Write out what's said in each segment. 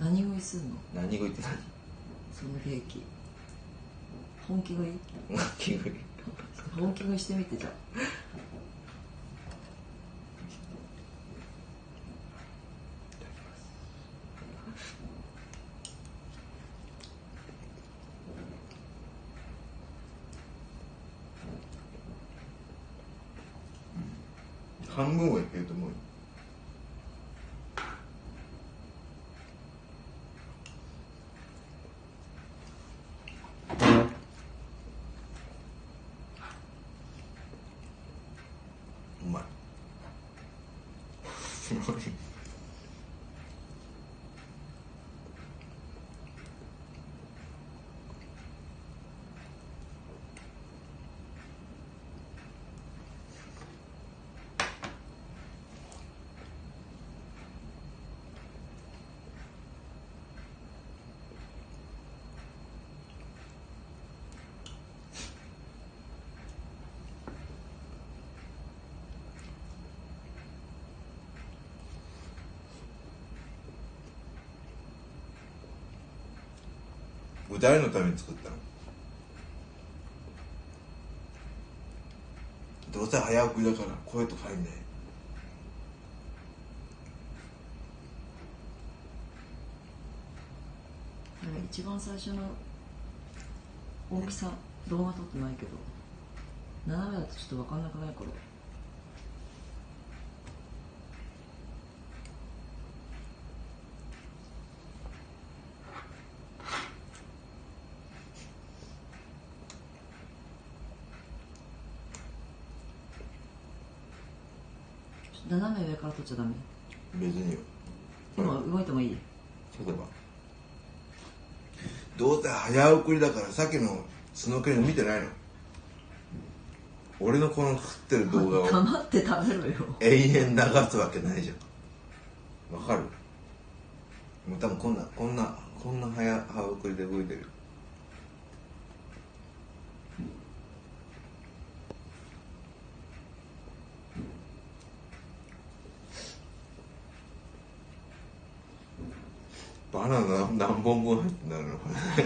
何食いすんの？何食いってそのケーキ本気食い？何何食い。本気食いしてみてじゃあ。半分はいけると思うようまいれ誰のために作ったの。どうせ早送りだから声とか入んない一番最初の大きさ動画撮ってないけど斜めだとちょっと分かんなくない？これ。斜め上から撮っちゃダメ？別によ。今動いてもいい？例えばどうせ早送りだからさっきのスノーケリング見てないの？俺のこの食ってる動画を黙って食べろよ。永遠流すわけないじゃん。わかる？もう多分こんなこんなこんな早早送りで動いてるバナナ何本分入ってんだろうなこれ。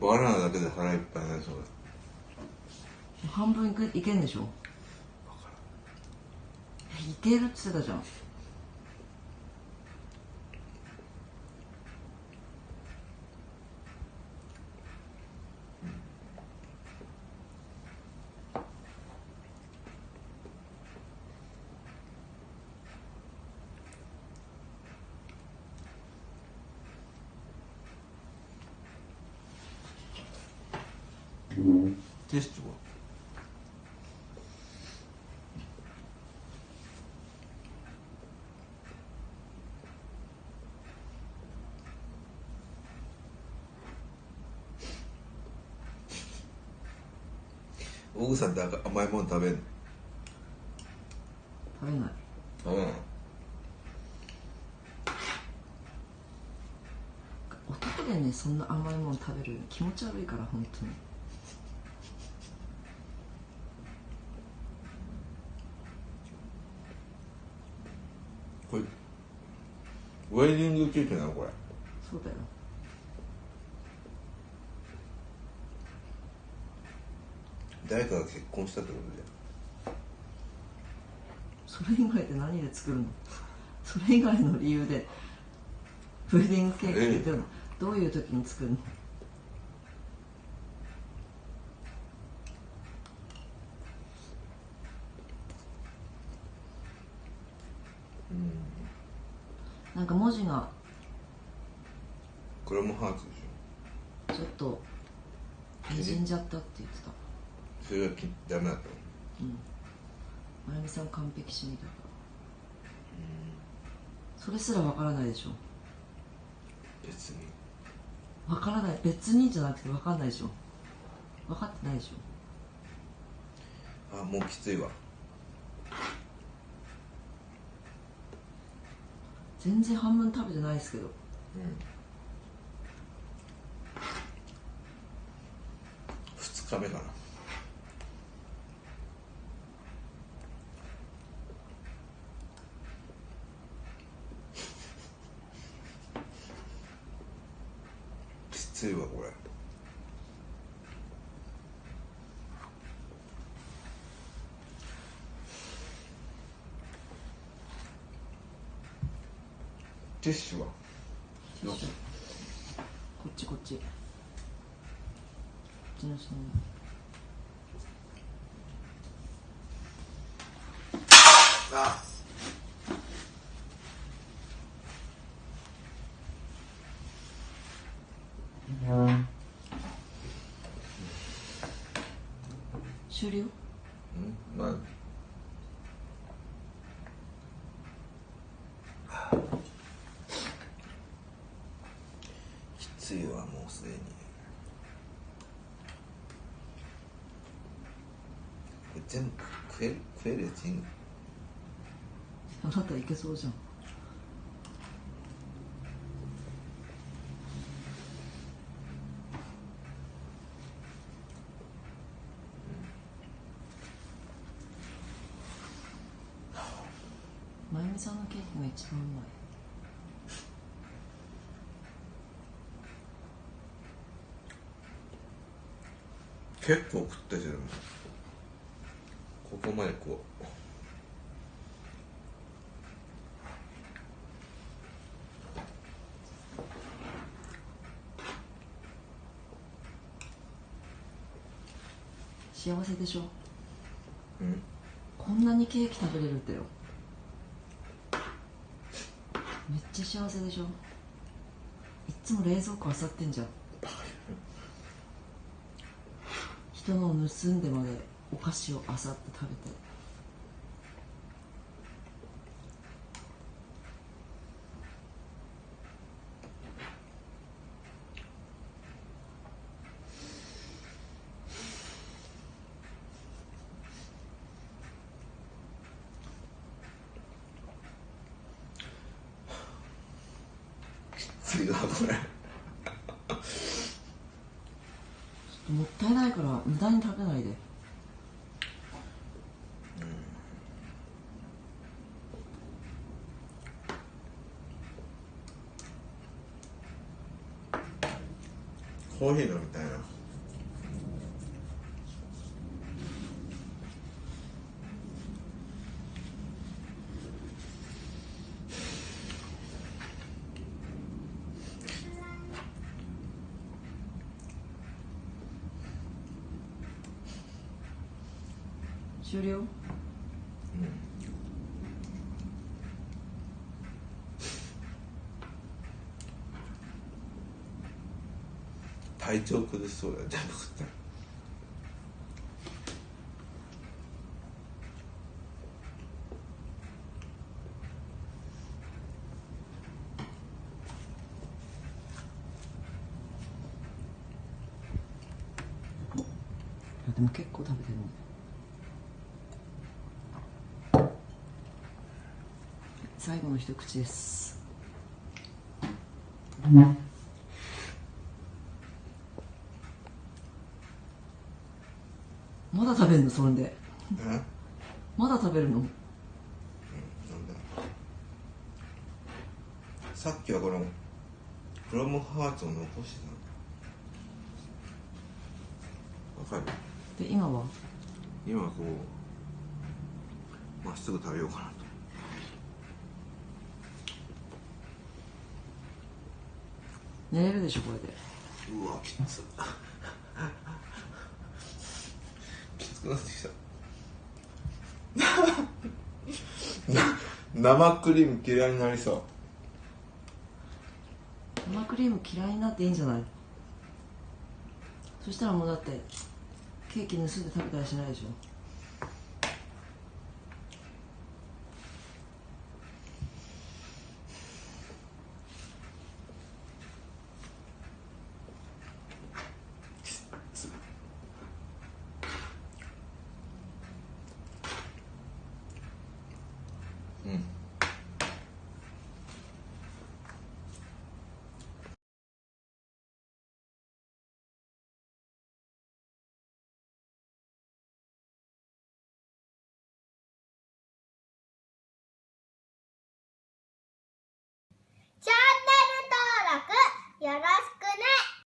バナナだけで腹いっぱいになりそうだ。半分いけいけんでしょ？いけるって言ってたじゃんテストは？大口さんって甘いもの食べんの？食べない。食べない男でねそんな甘いもの食べる気持ち悪いから本当にこれ。ウェディングケーキなのこれ。そうだよ。誰かが結婚したってことそれ以外で何で作るの？それ以外の理由でウェディングケーキってどういう時に作るの？なんか文字が。これもハーツでしちょっと。にじんじゃったって言ってた。ょそれがきダメだったの？うん。まゆみさん完璧主義だからそれすらわからないでしょ？別に。わからない。別にじゃなくてわかんないでしょ？分かってないでしょ？あもうきついわ全然半分食べてないですけど。2日目かな。きついわこれ。ティッシュは？こっちこっち。こっちの下に。あ。終了？うんまあきついわもうすでにこれ全部食える食えるやついいのあなたいけそうじゃん。まゆみさんのケーキが一番うまい。結構食ったじゃんここまでこう幸せでしょ？うん。こんなにケーキ食べれるってよ。めっちゃ幸せでしょ？いっつも冷蔵庫漁ってんじゃん。人のを盗んでまでお菓子を漁って食べて。次はこれ。ちょっともったいないから無駄に食べないでコーヒー飲みたいな。終了？体調崩しそうだよ全部食ったらでも結構食べてるね。最後の一口です。まだ食べるの？そんだまだ食べるの？さっきはこのクロムハーツを残してたわかる？で今は？今こうまっすぐ食べようかなと。寝れるでしょこれで。うわきつきつくなってきた生クリーム嫌いになりそう。生クリーム嫌いになっていいんじゃない？そしたらもうだってケーキ盗んで食べたりしないでしょ。よろしく。